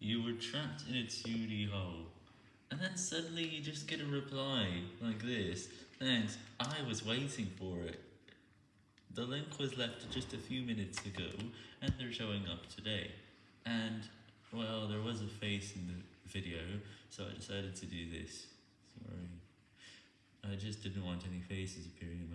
You were trapped in a 2D hole, and then suddenly you just get a reply like this, thanks, I was waiting for it. The link was left just a few minutes ago, and they're showing up today. And, well, there was a face in the video, so I decided to do this. Sorry. I just didn't want any faces appearing